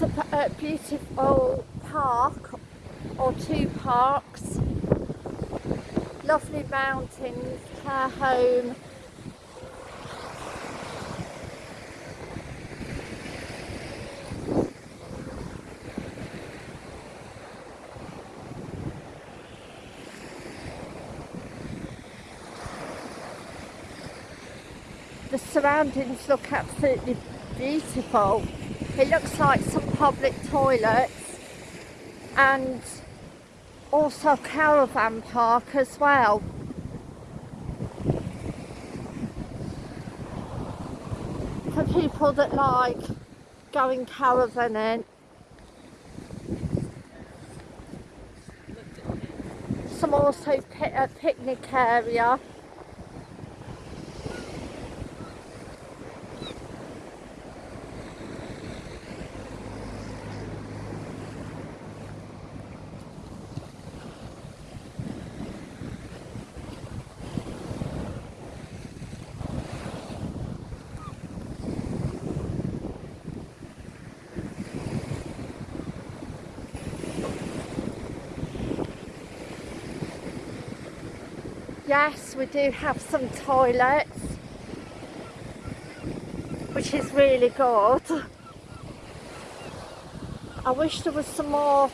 a uh, beautiful park or two parks. Lovely mountains, care home. The surroundings look absolutely beautiful. It looks like some public toilets and also caravan park as well. For people that like going caravanning. Some also a picnic area. Yes, we do have some toilets, which is really good. I wish there was some more,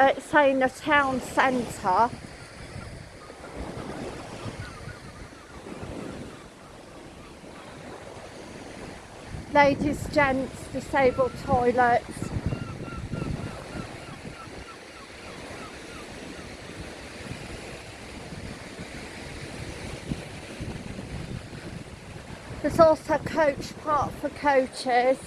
uh, say in the town centre. Ladies, gents, disabled toilets. There's also coach park for coaches.